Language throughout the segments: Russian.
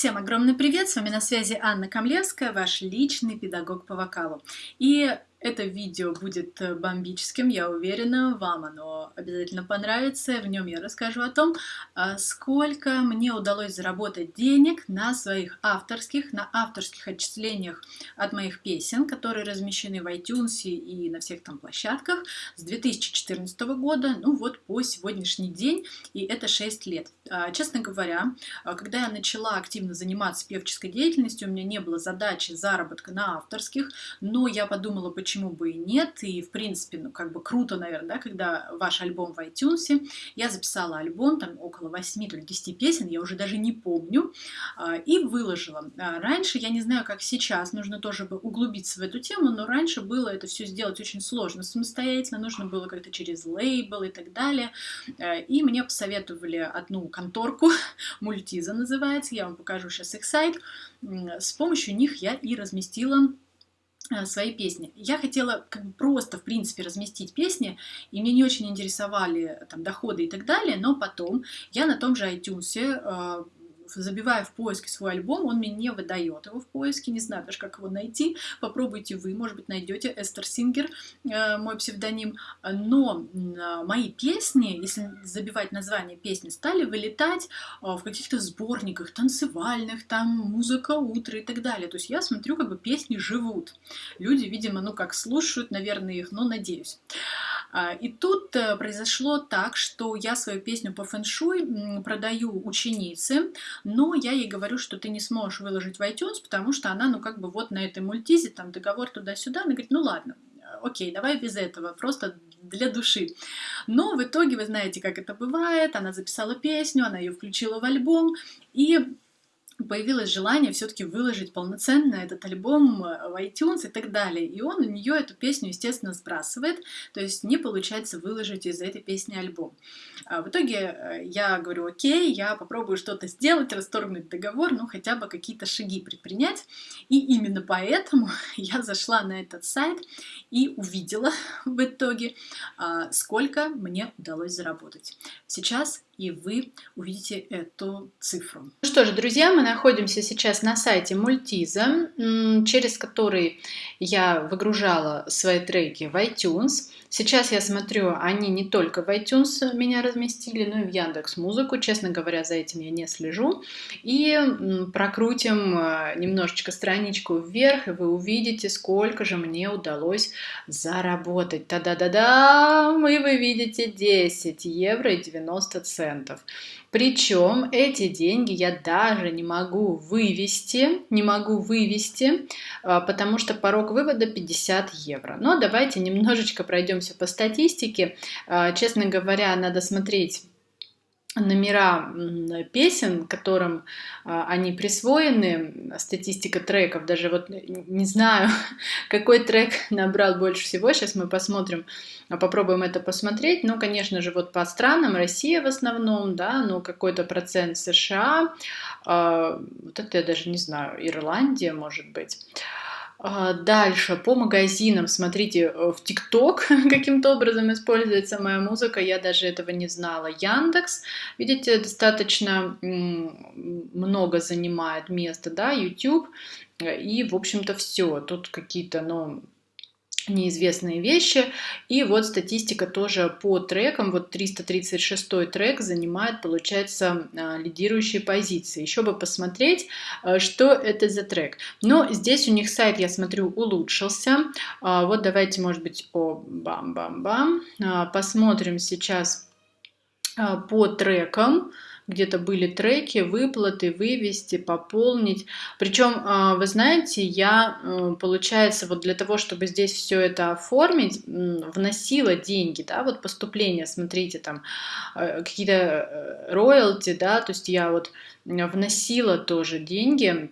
Всем огромный привет! С вами на связи Анна Камлевская, ваш личный педагог по вокалу. И это видео будет э, бомбическим, я уверена, вам оно обязательно понравится. В нем я расскажу о том, а, сколько мне удалось заработать денег на своих авторских, на авторских отчислениях от моих песен, которые размещены в iTunes и на всех там площадках с 2014 года, ну вот по сегодняшний день, и это 6 лет. А, честно говоря, а, когда я начала активно заниматься певческой деятельностью, у меня не было задачи заработка на авторских, но я подумала, почему почему бы и нет, и в принципе, ну как бы круто, наверное, да, когда ваш альбом в iTunes, я записала альбом, там около 8 или 10 песен, я уже даже не помню, а, и выложила. А, раньше, я не знаю, как сейчас, нужно тоже бы углубиться в эту тему, но раньше было это все сделать очень сложно самостоятельно, нужно было как-то через лейбл и так далее, а, и мне посоветовали одну конторку, Мультиза называется, я вам покажу сейчас их сайт, с помощью них я и разместила Э, свои песни. Я хотела как бы просто, в принципе, разместить песни, и мне не очень интересовали там доходы и так далее, но потом я на том же iTunes э, забивая в поиске свой альбом, он мне не выдает его в поиске, не знаю даже, как его найти. Попробуйте вы, может быть, найдете Эстер Сингер, э, мой псевдоним. Но э, мои песни, если забивать название песни, стали вылетать э, в каких-то сборниках танцевальных, там музыка утра и так далее. То есть я смотрю, как бы песни живут. Люди, видимо, ну как слушают, наверное, их, но надеюсь. А, и тут э, произошло так, что я свою песню по фэншуй продаю ученице, но я ей говорю, что ты не сможешь выложить в iTunes, потому что она, ну, как бы вот на этой мультизе, там договор туда-сюда. Она говорит, ну ладно, окей, давай без этого, просто для души. Но в итоге вы знаете, как это бывает, она записала песню, она ее включила в альбом, и появилось желание все-таки выложить полноценно этот альбом э, в iTunes и так далее. И он у нее эту песню, естественно, сбрасывает, то есть не получается выложить из этой песни альбом. А в итоге э, я говорю, окей, я попробую что-то сделать, расторгнуть договор, ну хотя бы какие-то шаги предпринять. И именно поэтому я зашла на этот сайт и увидела в итоге, а, сколько мне удалось заработать. Сейчас и вы увидите эту цифру. Ну что же, друзья, мы находимся сейчас на сайте Мультиза, через который я выгружала свои треки в iTunes. Сейчас я смотрю, они не только в iTunes меня разместили, но и в Яндекс Музыку. Честно говоря, за этим я не слежу. И прокрутим э, немножечко страничку вверх, и вы увидите, сколько же мне удалось заработать. Та-да-да-да! И вы видите 10 евро и 90 центов. Причем эти деньги я даже не могу вывести, не могу вывести, а, потому что порог вывода 50 евро. Но давайте немножечко пройдемся по статистике. А, честно говоря, надо смотреть номера песен, которым а, они присвоены, статистика треков, даже вот не знаю, какой трек набрал больше всего, сейчас мы посмотрим, а, попробуем это посмотреть, ну, конечно же, вот по странам, Россия в основном, да, ну, какой-то процент США, а, вот это я даже не знаю, Ирландия, может быть, дальше, по магазинам, смотрите, э, в ТикТок каким-то образом используется моя музыка, я даже этого не знала. Яндекс, видите, достаточно много занимает места, да, YouTube, и, в общем-то, все. Тут какие-то, ну, неизвестные вещи. И вот статистика тоже по трекам. Вот 336 трек занимает, получается, а, лидирующие позиции. Еще бы посмотреть, а, что это за трек. Но здесь у них сайт, я смотрю, улучшился. А, вот давайте, может быть, о бам-бам-бам. Посмотрим сейчас по трекам где-то были треки, выплаты, вывести, пополнить. Причем, а, вы знаете, я, э, получается, вот для того, чтобы здесь все это оформить, вносила деньги, да, вот поступление, смотрите, там э, какие-то э, роялти, да, то есть я вот вносила тоже деньги,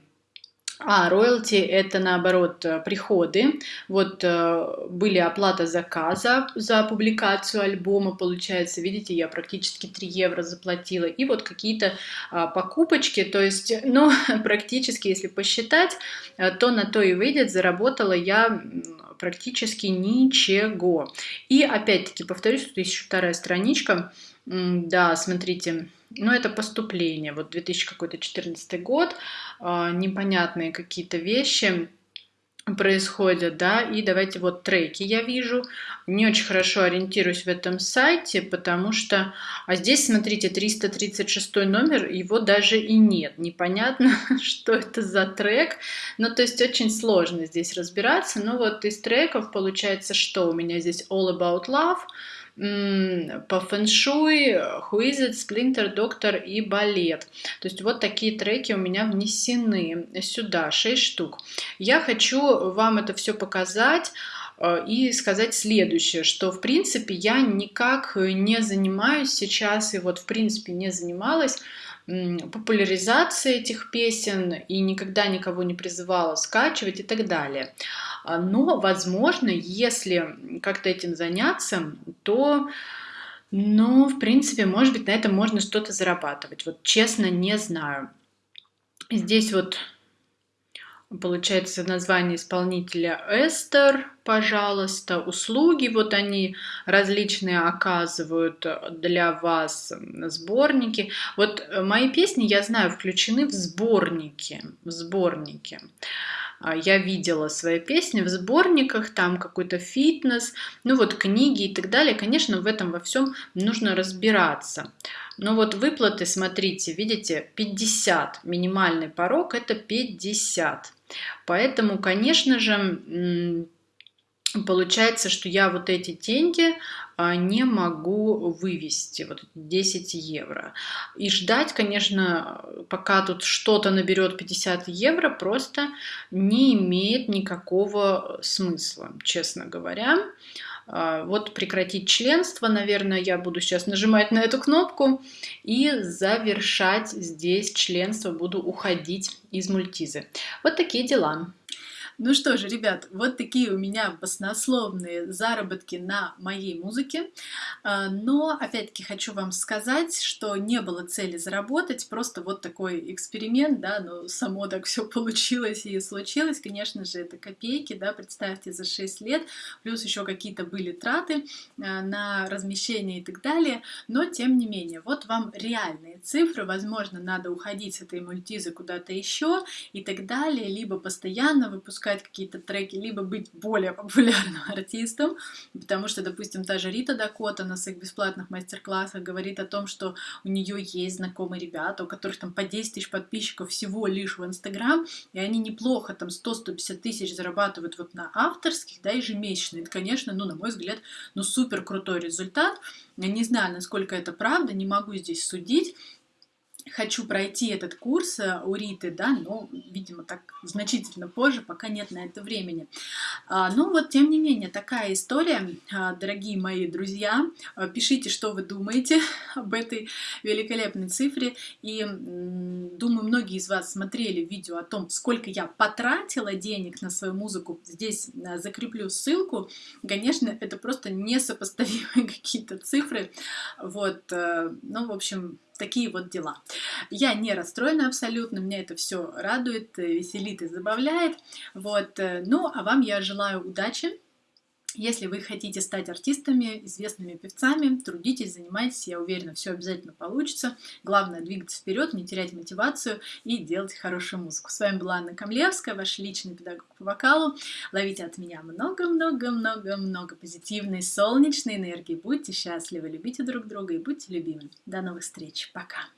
а роялти это наоборот э, приходы. Вот э, были оплата заказа за публикацию альбома, получается, видите, я практически 3 евро заплатила. И вот какие-то а, покупочки, то есть, ну, практически, если посчитать, э, то на то и выйдет, заработала я практически ничего. И опять-таки, повторюсь, тут еще вторая страничка, Да, смотрите, ну это поступление, вот 2014 год, а, непонятные какие-то вещи происходят, да, и давайте вот треки я вижу, не очень хорошо ориентируюсь в этом сайте, потому что, а здесь, смотрите, 336 номер, его даже и нет, непонятно, что это за трек, ну, то есть очень сложно здесь разбираться, но вот из треков получается, что у меня здесь All About Love, по фэншуй, Хуизет, Сплинтер, Доктор и Балет. То есть вот такие треки у меня внесены сюда, 6 штук. Я хочу вам это все показать э, и сказать следующее, что в принципе я никак не занимаюсь сейчас и вот в принципе не занималась популяризацией этих песен и никогда никого не призывала скачивать и так далее. А, но, возможно, если как-то этим заняться, то, ну, в принципе, может быть, на этом можно что-то зарабатывать. Вот честно, не знаю. Здесь вот получается название исполнителя Эстер, пожалуйста, услуги, вот они различные оказывают для вас, сборники. Вот мои песни, я знаю, включены в сборники, в сборники. А, я видела свои песни в сборниках, там какой-то фитнес, ну вот книги и так далее. Конечно, в этом во всем нужно разбираться. Но вот выплаты, смотрите, видите, 50, минимальный порог это 50. Поэтому, конечно же, получается, что я вот эти деньги а, не могу вывести, вот 10 евро. И ждать, конечно, пока тут что-то наберет 50 евро, просто не имеет никакого смысла, честно говоря. А, вот прекратить членство, наверное, я буду сейчас нажимать на эту кнопку и завершать здесь членство, буду уходить из мультизы. Вот такие дела. Ну что же, ребят, вот такие у меня баснословные заработки на моей музыке. А, но, опять-таки, хочу вам сказать, что не было цели заработать, просто вот такой эксперимент, да, но само так все получилось и случилось. Конечно же, это копейки, да, представьте, за 6 лет, плюс еще какие-то были траты а, на размещение и так далее. Но, тем не менее, вот вам реальные цифры. Возможно, надо уходить с этой мультизы куда-то еще и так далее, либо постоянно выпускать выпускать какие-то треки, либо быть более популярным артистом, потому что, допустим, та же Рита Дакота на своих бесплатных мастер-классах говорит о том, что у нее есть знакомые ребята, у которых там по 10 тысяч подписчиков всего лишь в Инстаграм, и они неплохо там 100-150 тысяч зарабатывают вот на авторских, да, ежемесячно. Это, конечно, ну, на мой взгляд, ну, супер крутой результат. Я не знаю, насколько это правда, не могу здесь судить, хочу пройти этот курс э, у Риты, да, но, видимо, так значительно позже, пока нет на это времени. А, ну вот, тем не менее, такая история, а, дорогие мои друзья, а, пишите, что вы думаете об этой великолепной цифре, и думаю, многие из вас смотрели видео о том, сколько я потратила денег на свою музыку, здесь э, закреплю ссылку, конечно, это просто несопоставимые какие-то цифры, вот, э, ну, в общем, такие вот дела. Я не расстроена абсолютно, меня это все радует, э, веселит и забавляет. Вот. Э, ну, а вам я желаю удачи. Если вы хотите стать артистами, известными певцами, трудитесь, занимайтесь, я уверена, все обязательно получится. Главное двигаться вперед, не терять мотивацию и делать хорошую музыку. С вами была Анна Камлевская, ваш личный педагог по вокалу. Ловите от меня много-много-много-много позитивной, солнечной энергии. Будьте счастливы, любите друг друга и будьте любимы. До новых встреч. Пока.